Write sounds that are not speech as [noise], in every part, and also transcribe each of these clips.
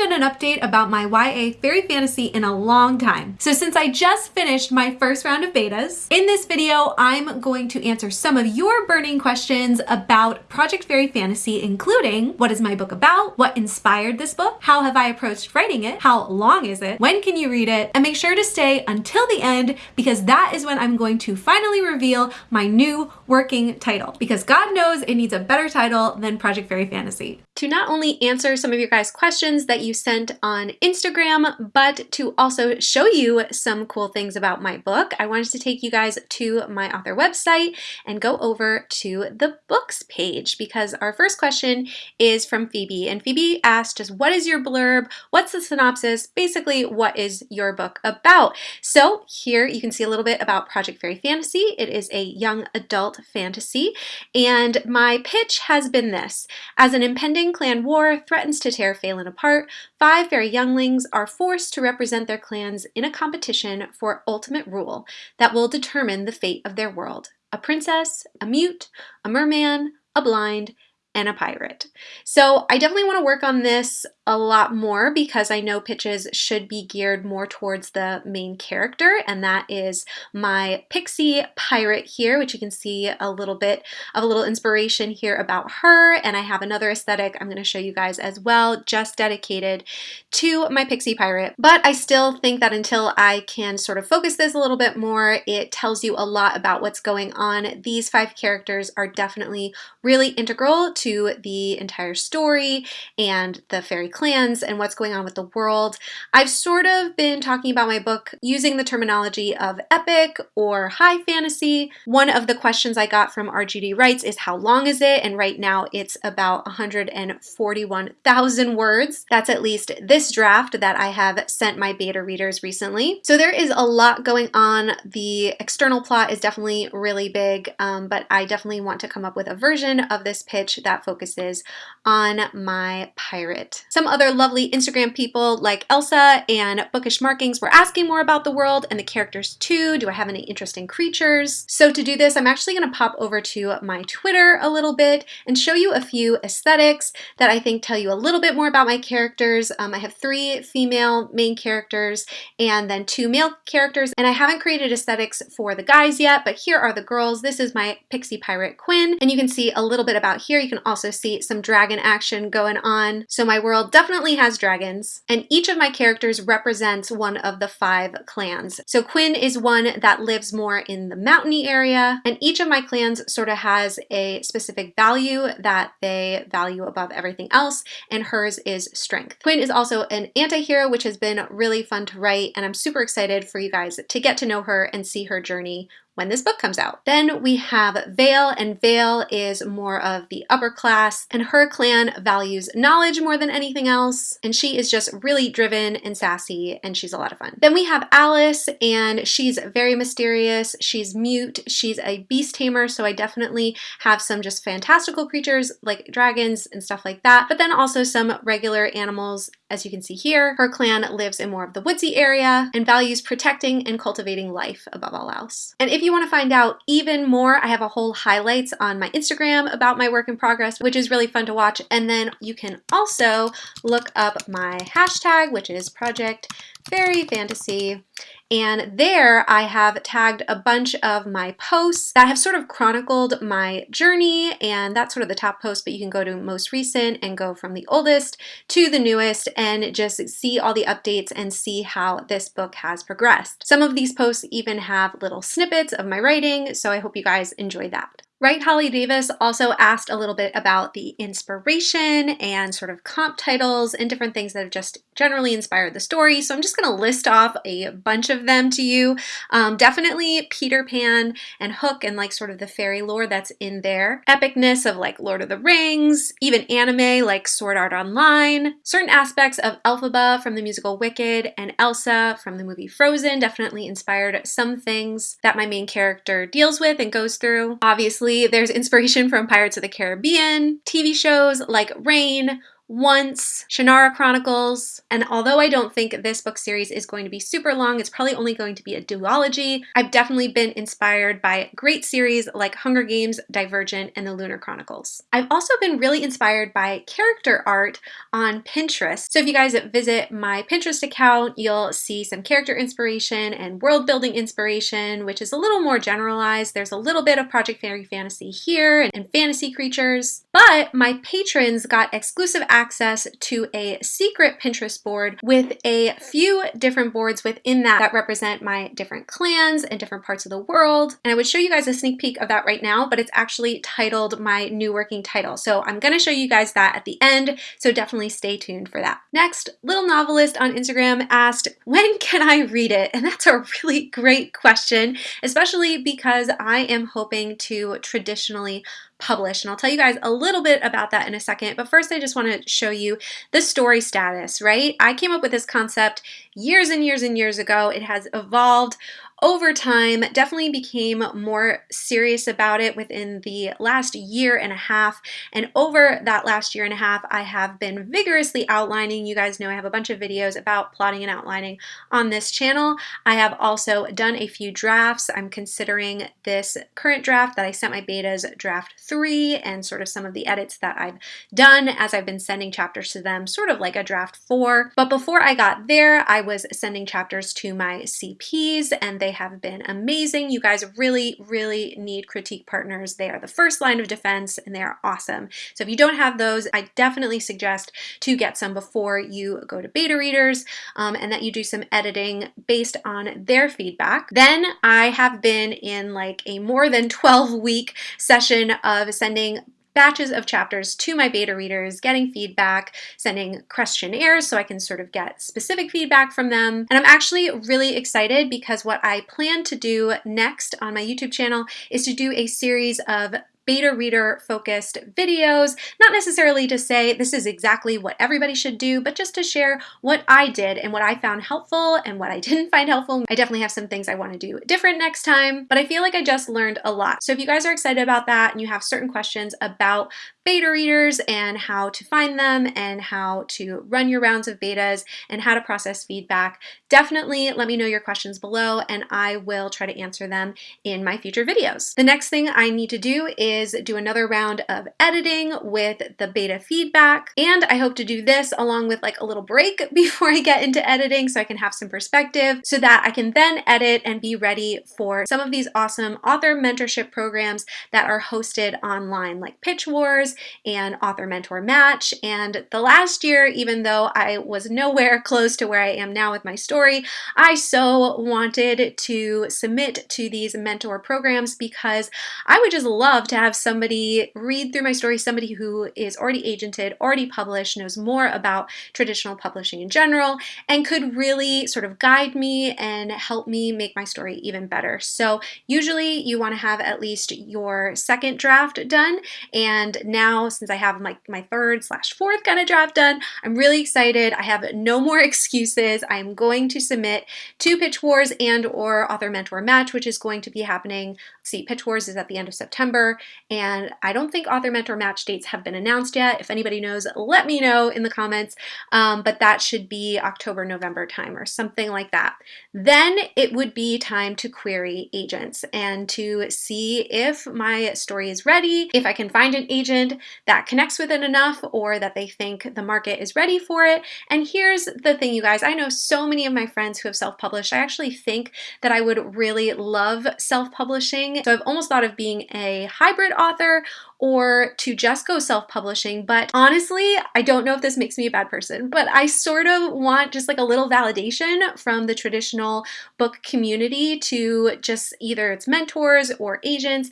done an update about my YA fairy fantasy in a long time. So since I just finished my first round of betas, in this video, I'm going to answer some of your burning questions about Project Fairy Fantasy, including what is my book about, what inspired this book, how have I approached writing it, how long is it, when can you read it, and make sure to stay until the end because that is when I'm going to finally reveal my new working title because God knows it needs a better title than Project Fairy Fantasy. To not only answer some of your guys' questions that you sent on Instagram, but to also show you some cool things about my book, I wanted to take you guys to my author website and go over to the books page because our first question is from Phoebe. And Phoebe asked just what is your blurb? What's the synopsis? Basically, what is your book about? So here you can see a little bit about Project Fairy Fantasy. It is a young adult fantasy. And my pitch has been this. As an impending clan war threatens to tear Phelan apart, five fairy younglings are forced to represent their clans in a competition for ultimate rule that will determine the fate of their world. A princess, a mute, a merman, a blind, and a pirate. So I definitely want to work on this a lot more because I know pitches should be geared more towards the main character and that is my pixie pirate here which you can see a little bit of a little inspiration here about her and I have another aesthetic I'm going to show you guys as well just dedicated to my pixie pirate but I still think that until I can sort of focus this a little bit more it tells you a lot about what's going on. These five characters are definitely really integral to the entire story and the fairy clans and what's going on with the world. I've sort of been talking about my book using the terminology of epic or high fantasy. One of the questions I got from RGD Writes is how long is it? And right now it's about 141,000 words. That's at least this draft that I have sent my beta readers recently. So there is a lot going on. The external plot is definitely really big, um, but I definitely want to come up with a version of this pitch that focuses on my pirate. Some other lovely Instagram people like Elsa and Bookish Markings were asking more about the world and the characters too. Do I have any interesting creatures? So to do this, I'm actually going to pop over to my Twitter a little bit and show you a few aesthetics that I think tell you a little bit more about my characters. Um, I have three female main characters and then two male characters and I haven't created aesthetics for the guys yet, but here are the girls. This is my pixie pirate Quinn and you can see a little bit about here. You can also see some dragon action going on. So my world definitely has dragons, and each of my characters represents one of the five clans. So Quinn is one that lives more in the mountainy area, and each of my clans sort of has a specific value that they value above everything else, and hers is strength. Quinn is also an anti-hero, which has been really fun to write, and I'm super excited for you guys to get to know her and see her journey when this book comes out. Then we have Vale, and Vale is more of the upper class, and her clan values knowledge more than anything else, and she is just really driven and sassy, and she's a lot of fun. Then we have Alice, and she's very mysterious, she's mute, she's a beast tamer, so I definitely have some just fantastical creatures like dragons and stuff like that, but then also some regular animals as you can see here, her clan lives in more of the woodsy area and values protecting and cultivating life above all else. And if you want to find out even more, I have a whole highlights on my Instagram about my work in progress, which is really fun to watch. And then you can also look up my hashtag, which is Project Fairy Fantasy. And there I have tagged a bunch of my posts that have sort of chronicled my journey and that's sort of the top post, but you can go to most recent and go from the oldest to the newest and just see all the updates and see how this book has progressed. Some of these posts even have little snippets of my writing, so I hope you guys enjoy that. Right Holly Davis also asked a little bit about the inspiration and sort of comp titles and different things that have just generally inspired the story. So I'm just going to list off a bunch of them to you. Um, definitely Peter Pan and Hook and like sort of the fairy lore that's in there. Epicness of like Lord of the Rings, even anime like Sword Art Online. Certain aspects of Elphaba from the musical Wicked and Elsa from the movie Frozen definitely inspired some things that my main character deals with and goes through. Obviously there's inspiration from Pirates of the Caribbean, TV shows like Reign, Once, Shannara Chronicles, and although I don't think this book series is going to be super long, it's probably only going to be a duology, I've definitely been inspired by great series like Hunger Games, Divergent, and the Lunar Chronicles. I've also been really inspired by character art on Pinterest. So if you guys visit my Pinterest account, you'll see some character inspiration and world building inspiration, which is a little more generalized. There's a little bit of Project Fairy Fantasy here and fantasy creatures, but my patrons got exclusive access access to a secret Pinterest board with a few different boards within that that represent my different clans and different parts of the world. And I would show you guys a sneak peek of that right now, but it's actually titled my new working title. So I'm gonna show you guys that at the end, so definitely stay tuned for that. Next, Little Novelist on Instagram asked, when can I read it? And that's a really great question, especially because I am hoping to traditionally published. And I'll tell you guys a little bit about that in a second. But first, I just want to show you the story status, right? I came up with this concept years and years and years ago. It has evolved over time, definitely became more serious about it within the last year and a half. And over that last year and a half, I have been vigorously outlining. You guys know I have a bunch of videos about plotting and outlining on this channel. I have also done a few drafts. I'm considering this current draft that I sent my betas draft three and sort of some of the edits that I've done as I've been sending chapters to them, sort of like a draft four. But before I got there, I was sending chapters to my CPs and they they have been amazing. You guys really, really need critique partners. They are the first line of defense and they are awesome. So if you don't have those, I definitely suggest to get some before you go to beta readers um, and that you do some editing based on their feedback. Then I have been in like a more than [laughs] 12 week session of sending batches of chapters to my beta readers, getting feedback, sending questionnaires so I can sort of get specific feedback from them. And I'm actually really excited because what I plan to do next on my YouTube channel is to do a series of beta reader focused videos, not necessarily to say this is exactly what everybody should do, but just to share what I did and what I found helpful and what I [laughs] didn't find helpful. I definitely have some things I want to do different next time, but I feel like I just learned a lot. So if you guys are excited about that and you have certain questions about beta readers and how to find them and how to run your rounds of betas and how to process feedback, definitely let me know your questions below and I will try to answer them in my future videos. The next thing I need to do is do another round of editing with the beta feedback and I hope to do this along with like a little break [laughs] before I get into editing so I can have some perspective so that I can then edit and be ready for some of these awesome author mentorship programs that are hosted online like Pitch Wars, and author mentor match. And the last year, even though I was nowhere [laughs] close to where I am now with my story, I so wanted to submit to these mentor programs because I would just love to have somebody read through my story, somebody who is already agented, already published, knows more about traditional publishing in general, and could really sort of guide me and help me make my story even better. So usually you want to have at least your second draft done and now now since I have my, my third slash fourth kind of draft done. I'm really excited. I have no more [laughs] excuses. I'm going to submit to Pitch Wars and or Author Mentor Match, which is going to be happening. See, Pitch Wars is at the end of September, and I don't think Author Mentor Match dates have been announced yet. If anybody knows, let me know in the comments, um, but that should be October, November time or something like that. Then it would be time to query agents and to see if my story is ready, if I can find an agent that connects with it enough or that they think the market is ready for it. And here's the thing, you guys, I know so many of my friends who have self-published. I actually think that I would really love self-publishing. So I've almost thought of being a hybrid author or to just go self-publishing. But honestly, I don't know if this makes me a bad person, but I sort of want just like a little validation from the traditional book community to just either its mentors or agents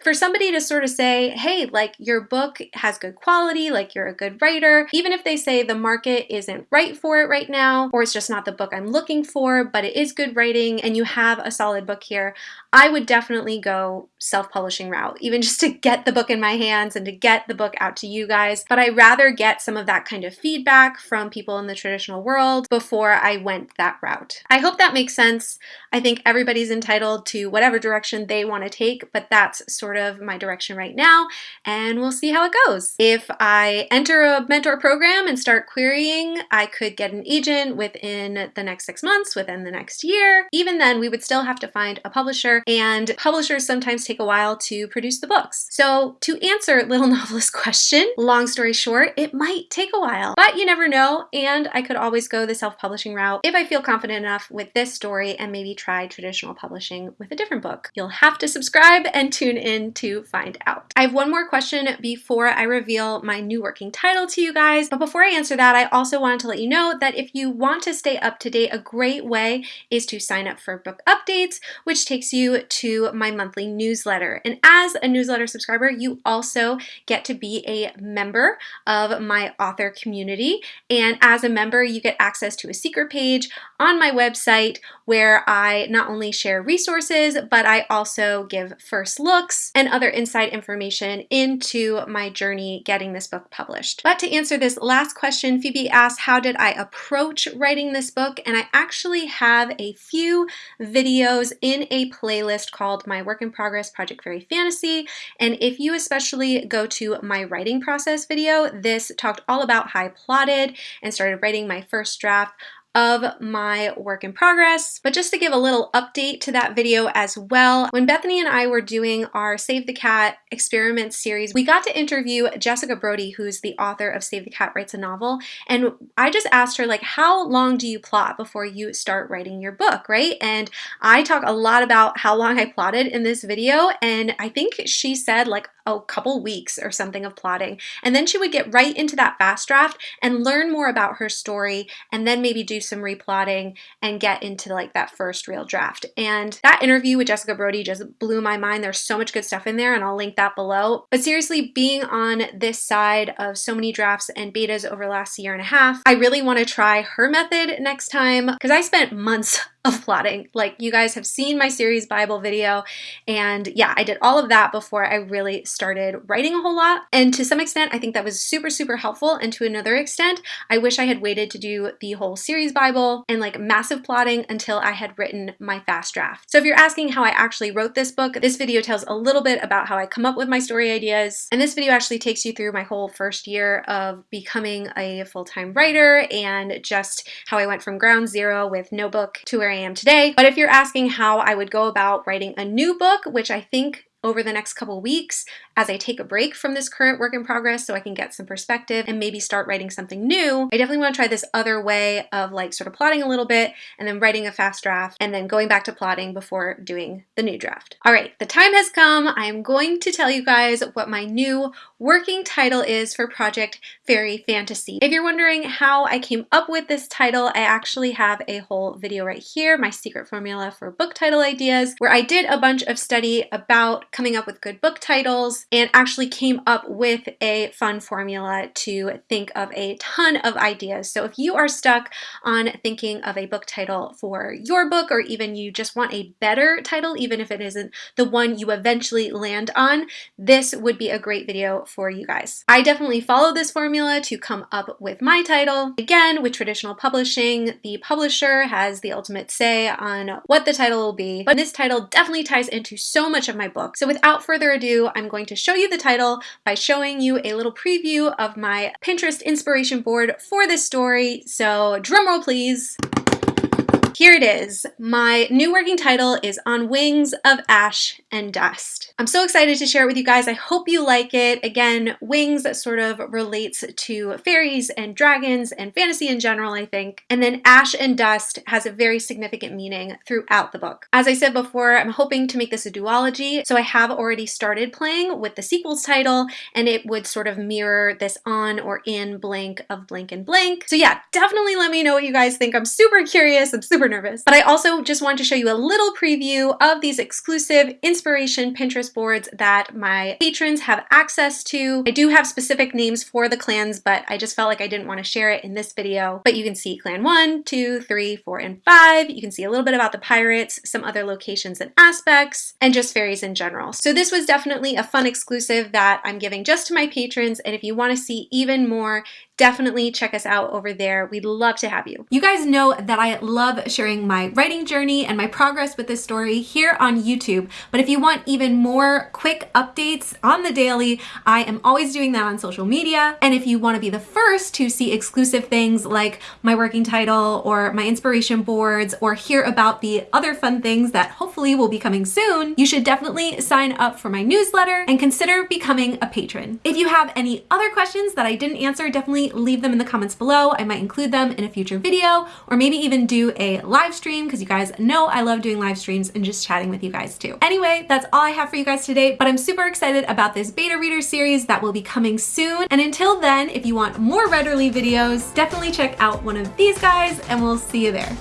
for somebody to sort of say, hey, like your book has good quality, like you're a good writer, even if they say the market isn't right for it right now, or it's just not the book I'm looking for, but it is good writing and you have a solid book here, I would definitely go self-publishing route, even just to get the book in my hands and to get the book out to you guys. But I rather get some of that kind of feedback from people in the traditional world before I went that route. I hope that makes sense. I think everybody's entitled to whatever direction they want to take, but that's sort of my direction right now, and we'll see how it goes. If I enter a mentor program and start querying, I could get an agent within the next six months, within the next year. Even then, we would still have to find a publisher, and publishers sometimes take a while to produce the books. So to answer [laughs] Little Novelist question, long story short, it might take a while, but you never know, and I could always go the self-publishing route if I feel confident enough with this story and maybe try traditional publishing with a different book. You'll have to subscribe and tune in to find out. I have one more question before I reveal my new working title to you guys, but before I answer that, I also wanted to let you know that if you want to stay up to date, a great way is to sign up for book updates, which takes you to my monthly newsletter. And as a newsletter subscriber, you also get to be a member of my author community. And as a member, you get access to a secret page on my website where I not only share resources, but I also give first looks and other inside information into my journey getting this book published. But to answer this last question, Phoebe asked, how did I approach writing this book? And I actually have a few videos in a playlist called My Work in Progress Project Fairy Fantasy. And if you especially go to my writing process video, this talked all about how I plotted and started writing my first draft of my work in progress. But just to give a little update to that video as well, when Bethany and I were doing our Save the Cat experiment series, we got to interview Jessica Brody, who's the author of Save the Cat Writes a Novel. And I just asked her, like, how long do you plot before you start writing your book, right? And I talk a lot about how long I plotted in this video. And I think she said like a couple weeks or something of plotting. And then she would get right into that fast draft and learn more about her story and then maybe do some replotting and get into like that first real draft. And that interview with Jessica Brody just blew my mind. There's so much good stuff in there and I'll link that below. But seriously, being on this side of so many drafts and betas over the last year and a half, I really want to try her method next time because I spent months of plotting. Like you guys have seen my series Bible video and yeah, I did all of that before I really started writing a whole lot. And to some extent, I think that was super, super helpful. And to another extent, I wish I had waited to do the whole series Bible and like massive plotting until I had written my fast draft. So if you're asking how I actually wrote this book, this video tells a little bit about how I come up with my story ideas. And this video actually takes you through my whole first year of becoming a full-time writer and just how I went from ground zero with no book to where I am today. But if you're asking how I would go about writing a new book, which I think over the next couple weeks as I take a break from this current work in progress so I can get some perspective and maybe start writing something new, I definitely want to try this other way of like sort of plotting a little bit and then writing a fast draft and then going back to plotting before doing the new draft. All right, the time has come. I'm going to tell you guys what my new working title is for Project Fairy Fantasy. If you're wondering how I came up with this title, I actually have a whole video right here, my secret formula for book title ideas, where I did a bunch of study about coming up with good book titles and actually came up with a fun formula to think of a ton of ideas. So if you are stuck on thinking of a book title for your book or even you just want a better title, even if it isn't the one you eventually land on, this would be a great video for you guys. I definitely follow this formula to come up with my title. Again, with traditional publishing, the publisher has the ultimate say on what the title will be, but this title definitely ties into so much of my book. So without further ado, I'm going to show you the title by showing you a little preview of my Pinterest inspiration board for this story. So drumroll please. Here it is. My new working title is On Wings of Ash and Dust. I'm so excited to share it with you guys. I hope you like it. Again, wings sort of relates to fairies and dragons and fantasy in general, I think. And then ash and dust has a very significant meaning throughout the book. As I said before, I'm hoping to make this a duology. So I have already started playing with the sequel's title and it would sort of mirror this on or in blank of blank and blank. So yeah, definitely let me know what you guys think. I'm super curious. I'm super nervous. But I also just wanted to show you a little preview of these exclusive inspiration Pinterest boards that my patrons have access to. I do have specific names for the clans, but I just felt like I didn't want to share it in this video. But you can see clan one, two, three, four, and five. You can see a little bit about the pirates, some other locations and aspects, and just fairies in general. So this was definitely a fun exclusive that I'm giving just to my patrons. And if you want to see even more definitely check us out over there. We'd love to have you. You guys know that I love sharing my writing journey and my progress with this story here on YouTube, but if you want even more quick updates on the daily, I am always doing that on social media. And if you want to be the first to see exclusive things like my working title or my inspiration boards or hear about the other fun things that hopefully will be coming soon, you should definitely sign up for my newsletter and consider becoming a patron. If you have any other questions that I didn't answer, definitely leave them in the comments below. I might include them in a future video or maybe even do a live stream because you guys know I love doing live streams and just chatting with you guys too. Anyway, that's all I have for you guys today, but I'm super excited about this beta reader series that will be coming soon. And until then, if you want more Readerly videos, definitely check out one of these guys and we'll see you there.